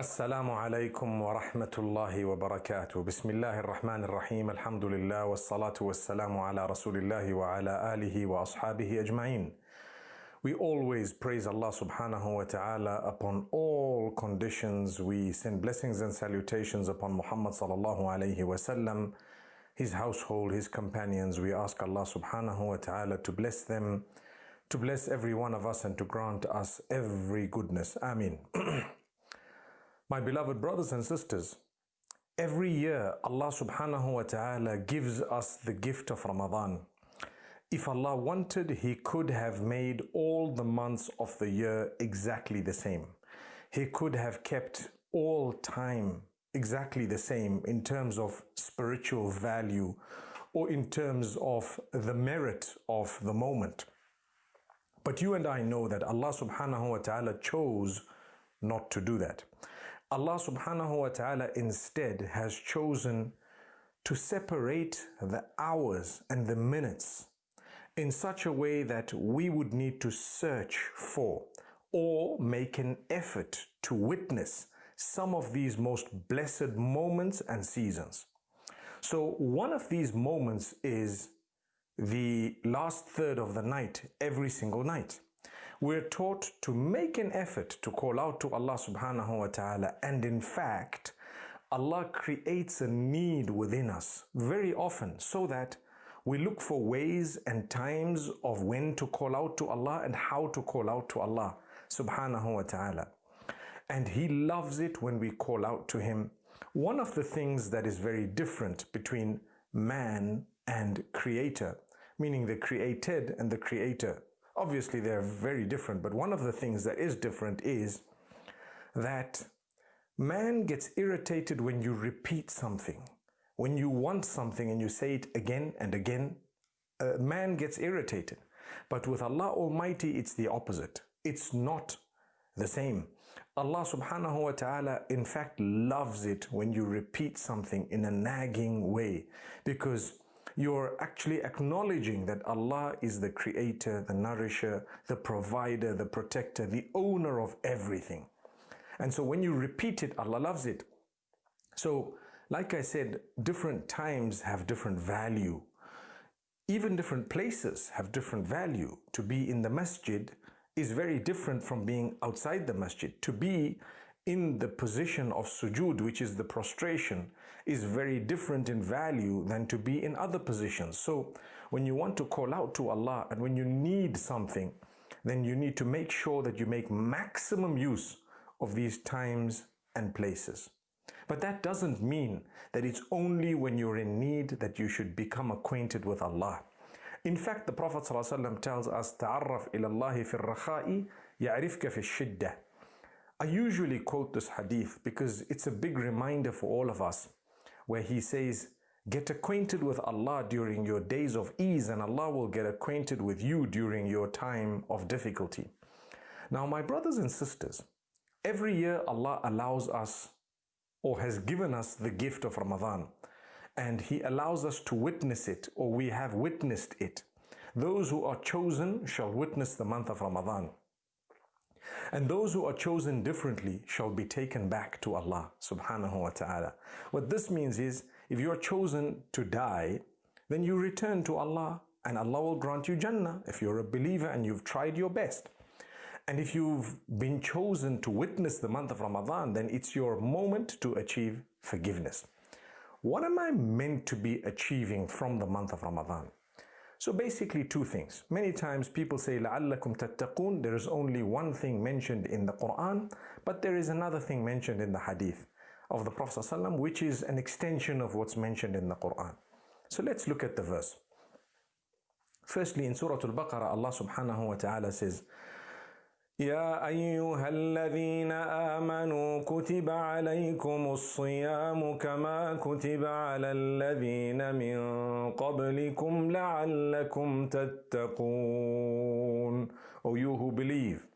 السلام عليكم ورحمة الله وبركاته بسم الله الرحمن الرحيم الحمد لله والصلاة والسلام على رسول الله وعلى آله وأصحابه أجمعين We always praise Allah subhanahu wa ta'ala upon all conditions. We send blessings and salutations upon Muhammad sallallahu alayhi wasallam, his household, his companions. We ask Allah subhanahu wa ta'ala to bless them, to bless every one of us and to grant us every goodness. Ameen. My beloved brothers and sisters, every year Allah subhanahu wa ta'ala gives us the gift of Ramadan. If Allah wanted, He could have made all the months of the year exactly the same. He could have kept all time exactly the same in terms of spiritual value or in terms of the merit of the moment. But you and I know that Allah subhanahu wa ta'ala chose not to do that. Allah subhanahu wa ta'ala instead has chosen to separate the hours and the minutes in such a way that we would need to search for or make an effort to witness some of these most blessed moments and seasons. So one of these moments is the last third of the night every single night. We're taught to make an effort to call out to Allah subhanahu wa ta'ala and in fact Allah creates a need within us very often so that we look for ways and times of when to call out to Allah and how to call out to Allah subhanahu wa ta'ala. And He loves it when we call out to Him. One of the things that is very different between man and creator, meaning the created and the creator, obviously they're very different, but one of the things that is different is that man gets irritated when you repeat something. When you want something and you say it again and again, a man gets irritated. But with Allah Almighty, it's the opposite. It's not the same. Allah subhanahu wa ta'ala in fact loves it when you repeat something in a nagging way because you're actually acknowledging that Allah is the creator, the nourisher, the provider, the protector, the owner of everything. And so when you repeat it, Allah loves it. So like I said, different times have different value. Even different places have different value. To be in the masjid is very different from being outside the masjid. To be in the position of sujood, which is the prostration, is very different in value than to be in other positions. So when you want to call out to Allah and when you need something, then you need to make sure that you make maximum use of these times and places. But that doesn't mean that it's only when you're in need that you should become acquainted with Allah. In fact, the Prophet ﷺ tells us, تَعَرَّفْ إِلَى اللَّهِ فِي الرَّخَاءِ يَعْرِفْكَ فِي الشِّدَّةِ I usually quote this hadith because it's a big reminder for all of us where he says, Get acquainted with Allah during your days of ease and Allah will get acquainted with you during your time of difficulty. Now, my brothers and sisters, every year Allah allows us or has given us the gift of Ramadan and He allows us to witness it or we have witnessed it. Those who are chosen shall witness the month of Ramadan. And those who are chosen differently shall be taken back to Allah subhanahu wa ta'ala. What this means is, if you are chosen to die, then you return to Allah and Allah will grant you Jannah if you're a believer and you've tried your best. And if you've been chosen to witness the month of Ramadan, then it's your moment to achieve forgiveness. What am I meant to be achieving from the month of Ramadan? So basically two things. Many times people say لَعَلَّكُمْ تَتَّقُونَ There is only one thing mentioned in the Quran, but there is another thing mentioned in the hadith of the Prophet ﷺ, which is an extension of what's mentioned in the Quran. So let's look at the verse. Firstly, in Surah Al-Baqarah, Allah subhanahu wa ta'ala says, يا أيها الذين آمنوا كتب عليكم الصيام كما كتب على الذين من قبلكم لعلكم تتقون O you who believe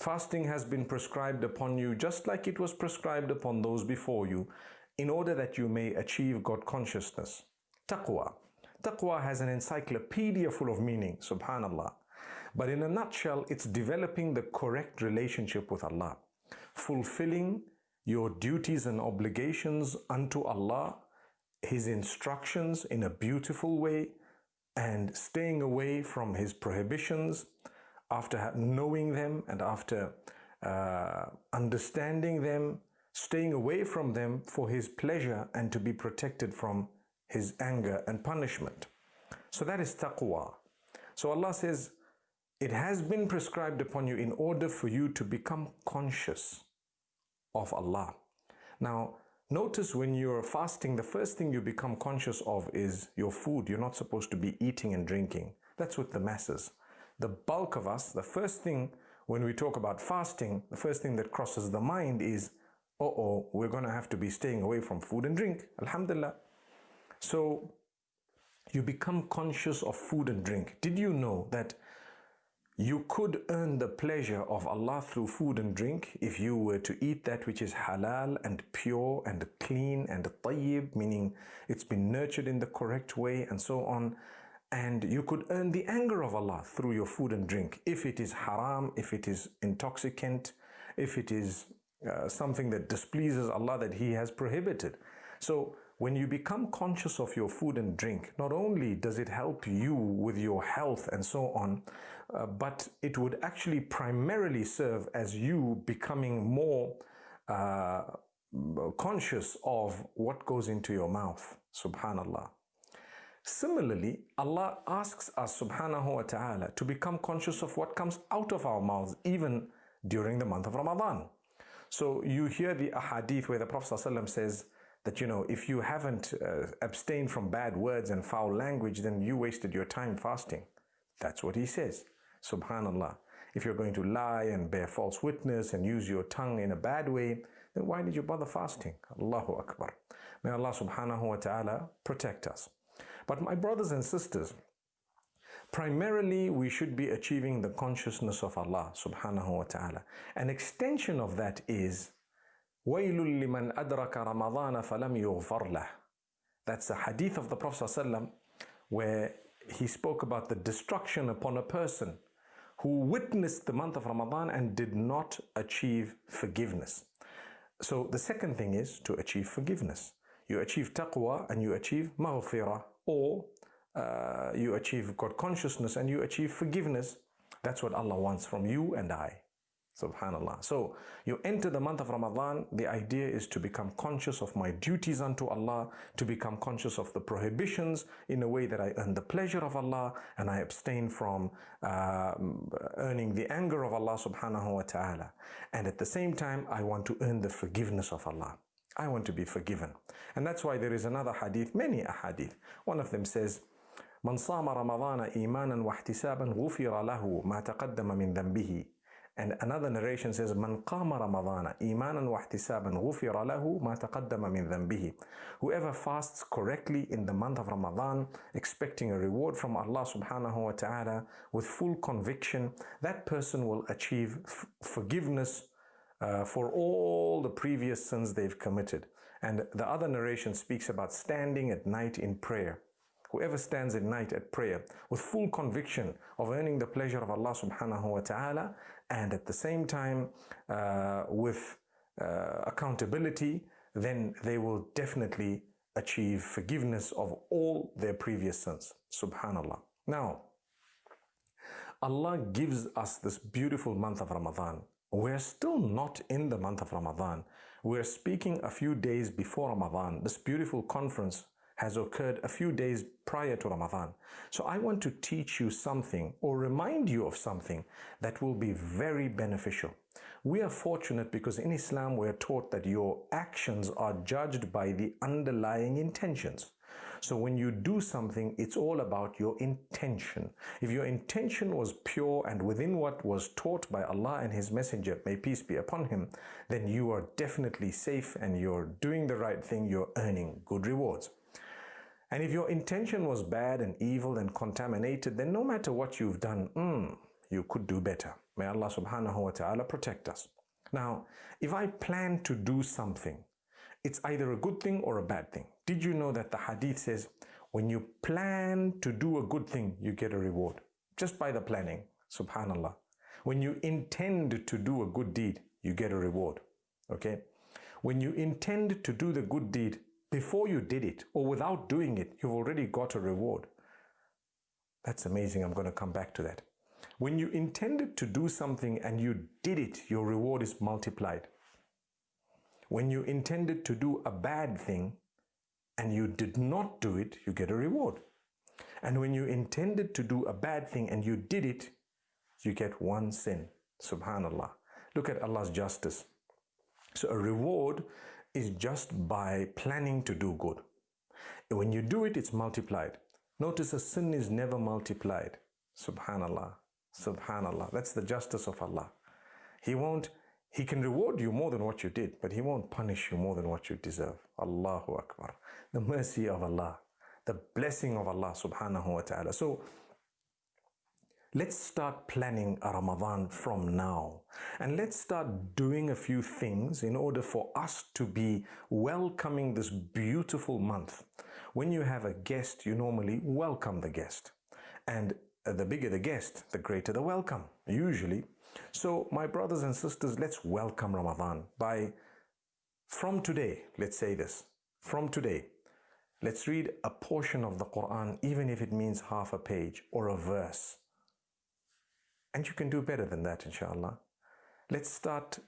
Fasting has been prescribed upon you just like it was prescribed upon those before you in order that you may achieve God consciousness. Taqwa. Taqwa has an encyclopedia full of meaning, subhanallah. But in a nutshell, it's developing the correct relationship with Allah, fulfilling your duties and obligations unto Allah, His instructions in a beautiful way, and staying away from His prohibitions after knowing them and after uh, understanding them, staying away from them for His pleasure and to be protected from His anger and punishment. So that is taqwa. So Allah says, it has been prescribed upon you in order for you to become conscious of Allah. Now, notice when you're fasting, the first thing you become conscious of is your food. You're not supposed to be eating and drinking. That's with the masses. The bulk of us, the first thing when we talk about fasting, the first thing that crosses the mind is, uh oh, we're going to have to be staying away from food and drink. Alhamdulillah. So, you become conscious of food and drink. Did you know that you could earn the pleasure of Allah through food and drink if you were to eat that which is halal and pure and clean and tayyib, meaning it's been nurtured in the correct way and so on. And you could earn the anger of Allah through your food and drink if it is haram, if it is intoxicant, if it is uh, something that displeases Allah that He has prohibited. So when you become conscious of your food and drink, not only does it help you with your health and so on, uh, but it would actually primarily serve as you becoming more uh, conscious of what goes into your mouth. Subhanallah. Similarly, Allah asks us, subhanahu wa ta'ala, to become conscious of what comes out of our mouths, even during the month of Ramadan. So you hear the ahadith where the Prophet ﷺ says, that you know if you haven't uh, abstained from bad words and foul language then you wasted your time fasting. That's what he says. Subhanallah. If you're going to lie and bear false witness and use your tongue in a bad way then why did you bother fasting? Allahu akbar. May allah subhanahu wa ta'ala protect us. But my brothers and sisters primarily we should be achieving the consciousness of allah subhanahu wa ta'ala. An extension of that is وَيْلٌ لِمَنْ أَدْرَكَ رَمَضَانَ فَلَمْ يُغْفَرْ لَهُ That's a hadith of the Prophet ﷺ where he spoke about the destruction upon a person who witnessed the month of Ramadan and did not achieve forgiveness. So the second thing is to achieve forgiveness. You achieve taqwa and you achieve maghfirah or uh, you achieve God consciousness and you achieve forgiveness. That's what Allah wants from you and I. Subhanallah. So you enter the month of Ramadan, the idea is to become conscious of my duties unto Allah, to become conscious of the prohibitions in a way that I earn the pleasure of Allah and I abstain from uh, earning the anger of Allah subhanahu wa ta'ala. And at the same time, I want to earn the forgiveness of Allah. I want to be forgiven. And that's why there is another hadith, many a hadith. One of them says, من صام رمضان إيمانا واحتسابا غفر له ما تقدم من ذنبه and another narration says, من قام رمضان إيمانا واحتسابا غفر له ما تقدم من ذنبه. Whoever fasts correctly in the month of Ramadan, expecting a reward from Allah subhanahu wa ta'ala with full conviction, that person will achieve forgiveness uh, for all the previous sins they've committed. And the other narration speaks about standing at night in prayer. Whoever stands at night at prayer with full conviction of earning the pleasure of Allah subhanahu wa ta'ala and at the same time uh, with uh, accountability, then they will definitely achieve forgiveness of all their previous sins. Subhanallah. Now, Allah gives us this beautiful month of Ramadan. We're still not in the month of Ramadan. We're speaking a few days before Ramadan. This beautiful conference has occurred a few days prior to Ramadan. So I want to teach you something or remind you of something that will be very beneficial. We are fortunate because in Islam we are taught that your actions are judged by the underlying intentions. So when you do something, it's all about your intention. If your intention was pure and within what was taught by Allah and His Messenger, may peace be upon Him, then you are definitely safe and you're doing the right thing, you're earning good rewards. And if your intention was bad and evil and contaminated, then no matter what you've done, mm, you could do better. May Allah subhanahu wa ta'ala protect us. Now, if I plan to do something, it's either a good thing or a bad thing. Did you know that the hadith says, when you plan to do a good thing, you get a reward just by the planning. Subhanallah. When you intend to do a good deed, you get a reward. Okay? When you intend to do the good deed before you did it or without doing it, you've already got a reward. That's amazing. I'm going to come back to that. When you intended to do something and you did it, your reward is multiplied. When you intended to do a bad thing and you did not do it, you get a reward. And when you intended to do a bad thing and you did it, you get one sin. Subhanallah. Look at Allah's justice. So a reward is just by planning to do good. When you do it, it's multiplied. Notice a sin is never multiplied. Subhanallah. Subhanallah. That's the justice of Allah. He won't, He can reward you more than what you did, but He won't punish you more than what you deserve. Allahu Akbar. The mercy of Allah, the blessing of Allah subhanahu wa ta'ala. So let's start planning Ramadan from now. And let's start doing a few things in order for us to be welcoming this beautiful month. When you have a guest, you normally welcome the guest. And the bigger the guest, the greater the welcome, usually. So, my brothers and sisters, let's welcome Ramadan by, from today, let's say this, from today, let's read a portion of the Quran, even if it means half a page or a verse. And you can do better than that, inshallah. Let's start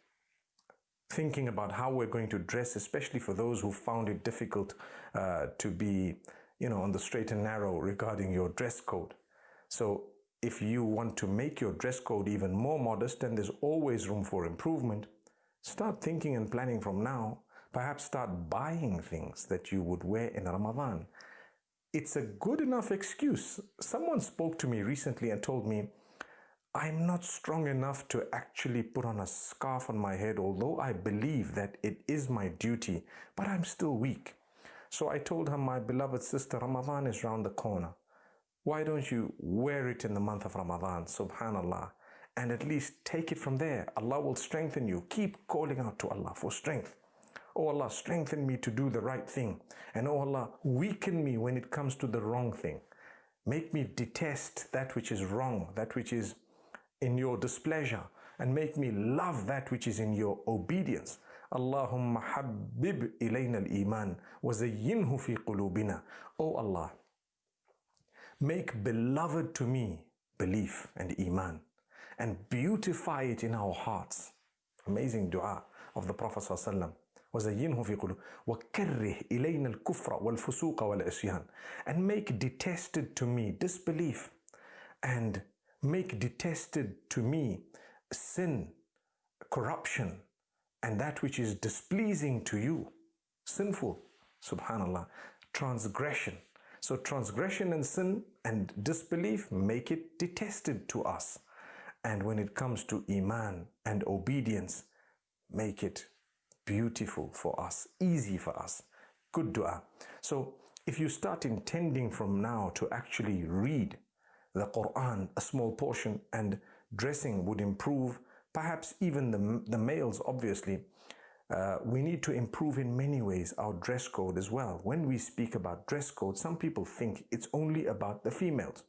thinking about how we're going to dress, especially for those who found it difficult uh, to be, you know, on the straight and narrow regarding your dress code. So if you want to make your dress code even more modest and there's always room for improvement, start thinking and planning from now. Perhaps start buying things that you would wear in Ramadan. It's a good enough excuse. Someone spoke to me recently and told me, I'm not strong enough to actually put on a scarf on my head, although I believe that it is my duty, but I'm still weak. So I told her, my beloved sister, Ramadan is round the corner. Why don't you wear it in the month of Ramadan, subhanallah, and at least take it from there. Allah will strengthen you. Keep calling out to Allah for strength. Oh Allah, strengthen me to do the right thing. And oh Allah, weaken me when it comes to the wrong thing. Make me detest that which is wrong, that which is in your displeasure, and make me love that which is in your obedience. Allahumma habib ilayna al-iman wa zayyinhu fi qulubina. Oh Allah, Make beloved to me belief and iman and beautify it in our hearts. Amazing dua of the Prophet ﷺ. وزينه في قلوب وكره إلينا الكفر والفسوق والعصيان and make detested to me disbelief and make detested to me sin corruption and that which is displeasing to you sinful subhanallah transgression so transgression and sin and disbelief make it detested to us. And when it comes to Iman and obedience, make it beautiful for us, easy for us. Good dua. So if you start intending from now to actually read the Quran, a small portion, and dressing would improve, perhaps even the, the males, obviously, uh, we need to improve in many ways our dress code as well. When we speak about dress code, some people think it's only about the females,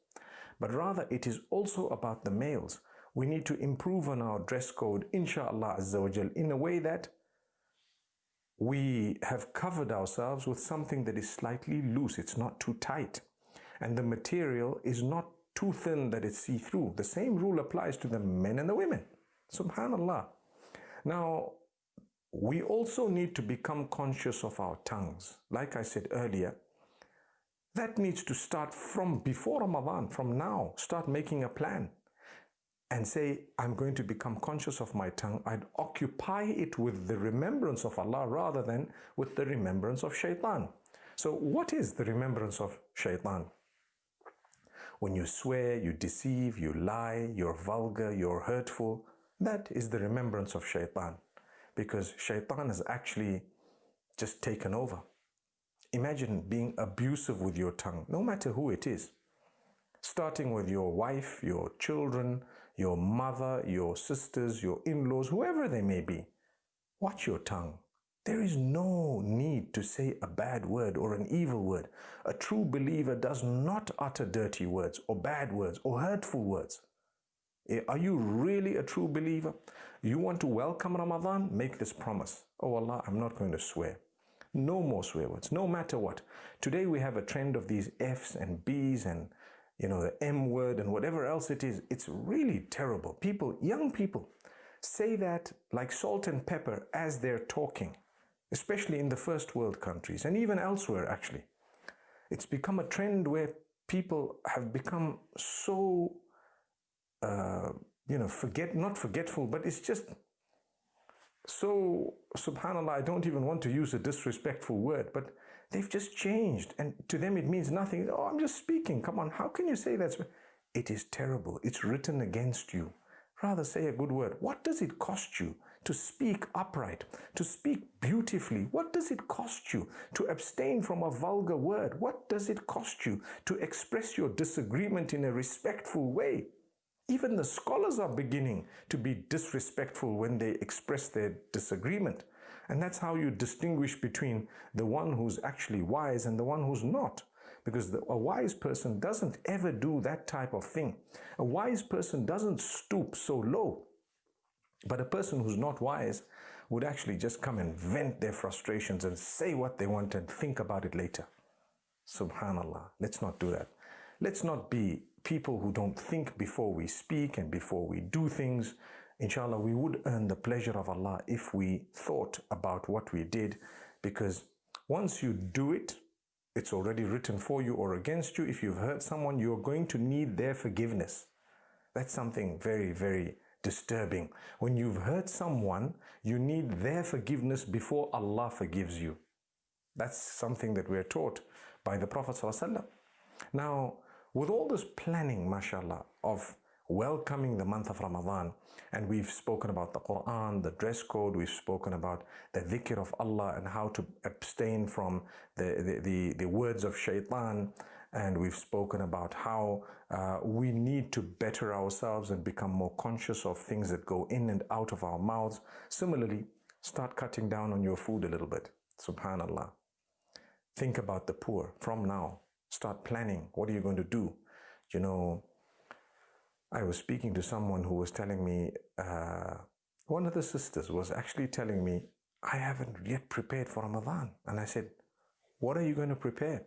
but rather it is also about the males. We need to improve on our dress code, inshallah azza in a way that we have covered ourselves with something that is slightly loose. It's not too tight. And the material is not too thin that it's see-through. The same rule applies to the men and the women. Subhanallah. Now, we also need to become conscious of our tongues. Like I said earlier, that needs to start from before Ramadan, from now. Start making a plan and say, I'm going to become conscious of my tongue. I'd occupy it with the remembrance of Allah rather than with the remembrance of shaitan. So, what is the remembrance of shaitan? When you swear, you deceive, you lie, you're vulgar, you're hurtful, that is the remembrance of shaitan because shaitan has actually just taken over. Imagine being abusive with your tongue, no matter who it is. Starting with your wife, your children, your mother, your sisters, your in laws, whoever they may be. Watch your tongue. There is no need to say a bad word or an evil word. A true believer does not utter dirty words or bad words or hurtful words. Eh, Are you really a true believer? You want to welcome Ramadan? Make this promise. Oh Allah, I'm not going to swear. No more swear words, no matter what. Today we have a trend of these F's and B's and you know the M word and whatever else it is. It's really terrible. People, young people, say that like salt and pepper as they're talking, especially in the first world countries and even elsewhere actually. It's become a trend where people have become so uh, you know, forget, not forgetful, but it's just so, subhanAllah, I don't even want to use a disrespectful word, but they've just changed. And to them, it means nothing. Oh, I'm just speaking. Come on, how can you say that? It is terrible. It's written against you. Rather say a good word. What does it cost you to speak upright, to speak beautifully? What does it cost you to abstain from a vulgar word? What does it cost you to express your disagreement in a respectful way? Even the scholars are beginning to be disrespectful when they express their disagreement. And that's how you distinguish between the one who's actually wise and the one who's not. Because the, a wise person doesn't ever do that type of thing. A wise person doesn't stoop so low. But a person who's not wise would actually just come and vent their frustrations and say what they want and think about it later. Subhanallah. Let's not do that. Let's not be people who don't think before we speak and before we do things. Inshallah, we would earn the pleasure of Allah if we thought about what we did because once you do it, it's already written for you or against you. If you've hurt someone, you're going to need their forgiveness. That's something very, very disturbing. When you've hurt someone, you need their forgiveness before Allah forgives you. That's something that we're taught by the Prophet. ﷺ. Now, with all this planning, mashallah, of welcoming the month of Ramadan, and we've spoken about the Quran, the dress code, we've spoken about the dhikr of Allah and how to abstain from the, the, the, the words of shaitan, and we've spoken about how uh, we need to better ourselves and become more conscious of things that go in and out of our mouths. Similarly, start cutting down on your food a little bit. Subhanallah. Think about the poor from now. Start planning. What are you going to do? You know, I was speaking to someone who was telling me, uh, one of the sisters was actually telling me, I haven't yet prepared for Ramadan. And I said, What are you going to prepare?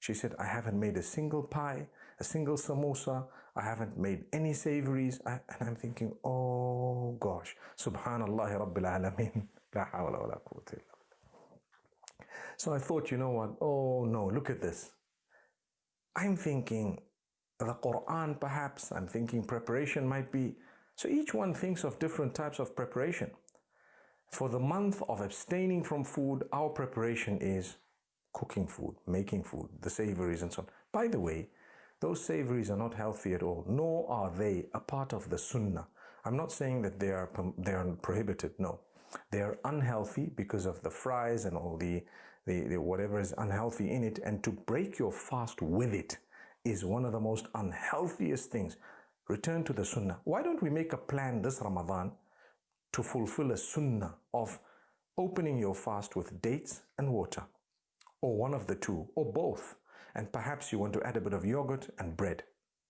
She said, I haven't made a single pie, a single samosa, I haven't made any savories. I, and I'm thinking, oh gosh, subhanallah rabbil alameen. La hawla wa la quwwata So I thought, you know what? Oh no, look at this. I'm thinking the Quran, perhaps. I'm thinking preparation might be. So each one thinks of different types of preparation. For the month of abstaining from food, our preparation is cooking food, making food, the savories and so on. By the way, those savories are not healthy at all, nor are they a part of the sunnah. I'm not saying that they are, they are prohibited, no. They are unhealthy because of the fries and all the the, the whatever is unhealthy in it, and to break your fast with it is one of the most unhealthiest things. Return to the sunnah. Why don't we make a plan this Ramadan to fulfill a sunnah of opening your fast with dates and water, or one of the two, or both, and perhaps you want to add a bit of yogurt and bread.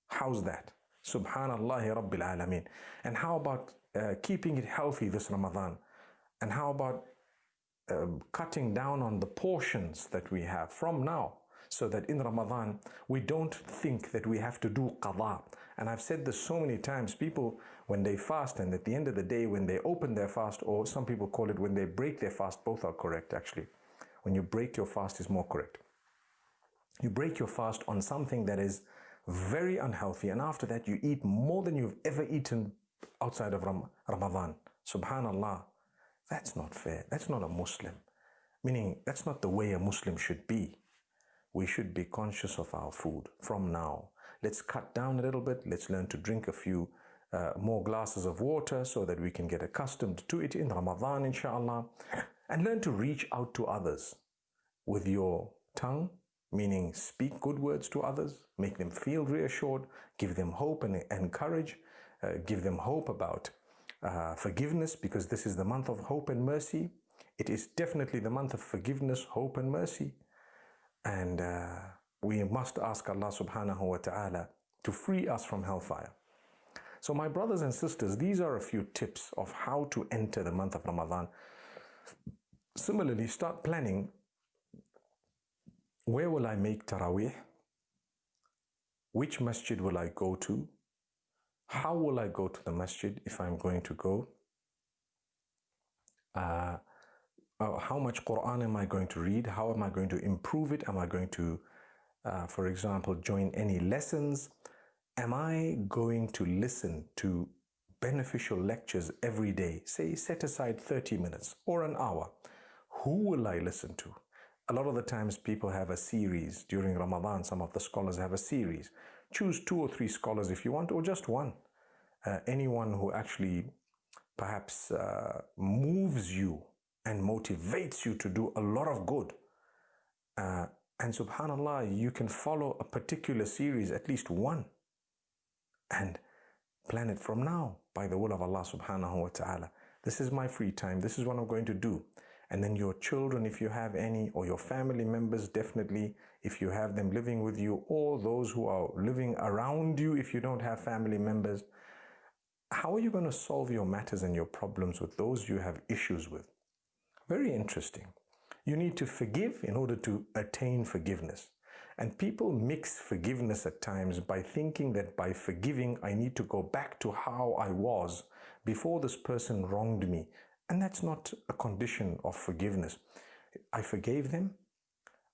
How's that? Subhanallah Rabbil Alameen. And how about uh, keeping it healthy this Ramadan? And how about um, cutting down on the portions that we have from now so that in Ramadan we don't think that we have to do qada. And I've said this so many times people, when they fast and at the end of the day, when they open their fast, or some people call it when they break their fast, both are correct actually. When you break your fast is more correct. You break your fast on something that is very unhealthy, and after that, you eat more than you've ever eaten outside of Ram- Ramadan. Subhanallah. That's not fair. That's not a Muslim. Meaning, that's not the way a Muslim should be. We should be conscious of our food from now. Let's cut down a little bit. Let's learn to drink a few uh, more glasses of water so that we can get accustomed to it in Ramadan, inshallah. And learn to reach out to others with your tongue, meaning speak good words to others, make them feel reassured, give them hope and, and courage, uh, give them hope about uh, forgiveness because this is the month of hope and mercy. It is definitely the month of forgiveness, hope, and mercy. And uh, we must ask Allah subhanahu wa ta'ala to free us from hellfire. So, my brothers and sisters, these are a few tips of how to enter the month of Ramadan. Similarly, start planning where will I make Taraweeh? Which masjid will I go to? How will I go to the masjid if I'm going to go? Uh, uh, how much Quran am I going to read? How am I going to improve it? Am I going to, uh, for example, join any lessons? Am I going to listen to beneficial lectures every day? Say, set aside 30 minutes or an hour. Who will I listen to? A lot of the times people have a series during Ramadan. Some of the scholars have a series. Choose two or three scholars if you want, or just one. Uh, anyone who actually perhaps uh, moves you and motivates you to do a lot of good. Uh, and subhanallah, you can follow a particular series, at least one and plan it from now by the will of Allah subhanahu wa ta'ala. This is my free time. This is what I'm going to do. And then your children, if you have any, or your family members, definitely, if you have them living with you, or those who are living around you, if you don't have family members, how are you going to solve your matters and your problems with those you have issues with? Very interesting. You need to forgive in order to attain forgiveness. And people mix forgiveness at times by thinking that by forgiving, I need to go back to how I was before this person wronged me. And that's not a condition of forgiveness. I forgave them.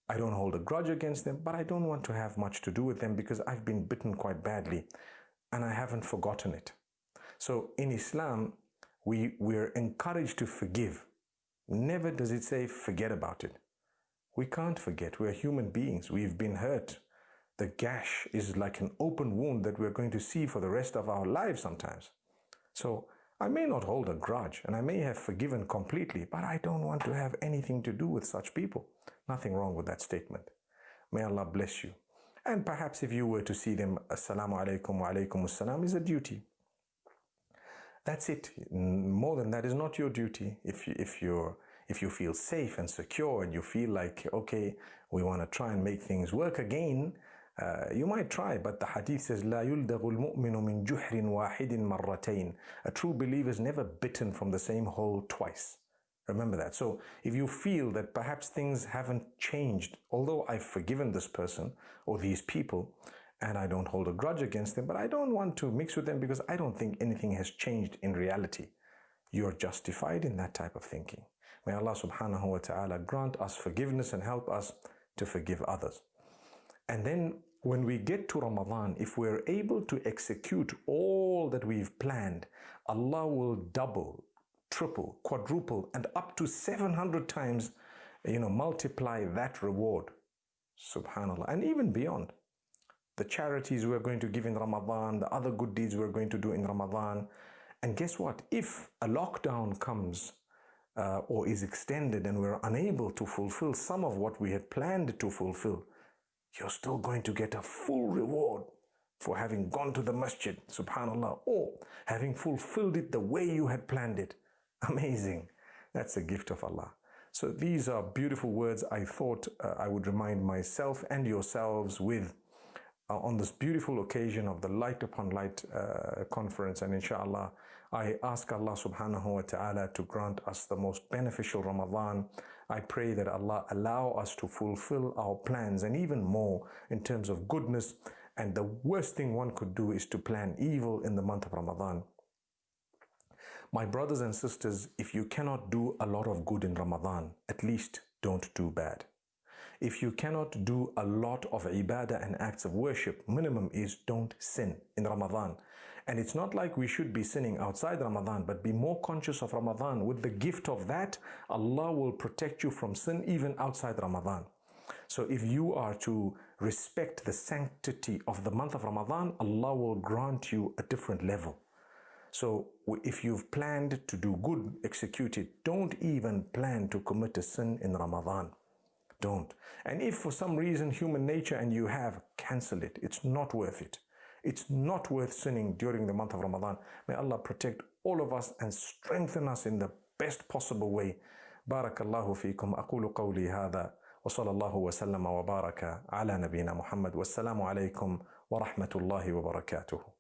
I don't hold a grudge against them, but I don't want to have much to do with them because I've been bitten quite badly and I haven't forgotten it. So in Islam, we, we're encouraged to forgive. Never does it say forget about it. We can't forget. We're human beings. We've been hurt. The gash is like an open wound that we're going to see for the rest of our lives sometimes. So I may not hold a grudge and I may have forgiven completely, but I don't want to have anything to do with such people. Nothing wrong with that statement. May Allah bless you. And perhaps if you were to see them, Assalamu alaikum wa alaikum assalam is a duty. That's it. More than that is not your duty. If, you, if you're if you feel safe and secure and you feel like, okay, we want to try and make things work again, uh, you might try, but the hadith says, لا يلدغ المؤمن من جحر واحد مرتين. A true believer is never bitten from the same hole twice. Remember that. So if you feel that perhaps things haven't changed, although I've forgiven this person or these people, and I don't hold a grudge against them, but I don't want to mix with them because I don't think anything has changed in reality. You're justified in that type of thinking. May Allah subhanahu wa ta'ala grant us forgiveness and help us to forgive others. And then when we get to Ramadan, if we're able to execute all that we've planned, Allah will double, triple, quadruple, and up to 700 times, you know, multiply that reward. Subhanallah. And even beyond. The charities we're going to give in Ramadan, the other good deeds we're going to do in Ramadan. And guess what? If a lockdown comes uh, or is extended and we're unable to fulfill some of what we had planned to fulfill, you're still going to get a full reward for having gone to the masjid, subhanAllah, or having fulfilled it the way you had planned it. Amazing. That's a gift of Allah. So these are beautiful words I thought uh, I would remind myself and yourselves with on this beautiful occasion of the Light Upon Light uh, conference. And inshallah, I ask Allah subhanahu wa ta'ala to grant us the most beneficial Ramadan. I pray that Allah allow us to fulfill our plans and even more in terms of goodness. And the worst thing one could do is to plan evil in the month of Ramadan. My brothers and sisters, if you cannot do a lot of good in Ramadan, at least don't do bad. If you cannot do a lot of ibadah and acts of worship, minimum is don't sin in Ramadan. And it's not like we should be sinning outside Ramadan, but be more conscious of Ramadan. With the gift of that, Allah will protect you from sin even outside Ramadan. So if you are to respect the sanctity of the month of Ramadan, Allah will grant you a different level. So if you've planned to do good, execute it. Don't even plan to commit a sin in Ramadan. Don't. And if for some reason human nature and you have, cancel it. It's not worth it. It's not worth sinning during the month of Ramadan. May Allah protect all of us and strengthen us in the best possible way. بارك الله فيكم أقول قولي هذا وصلى الله وسلم وبارك على نبينا محمد والسلام عليكم ورحمة الله وبركاته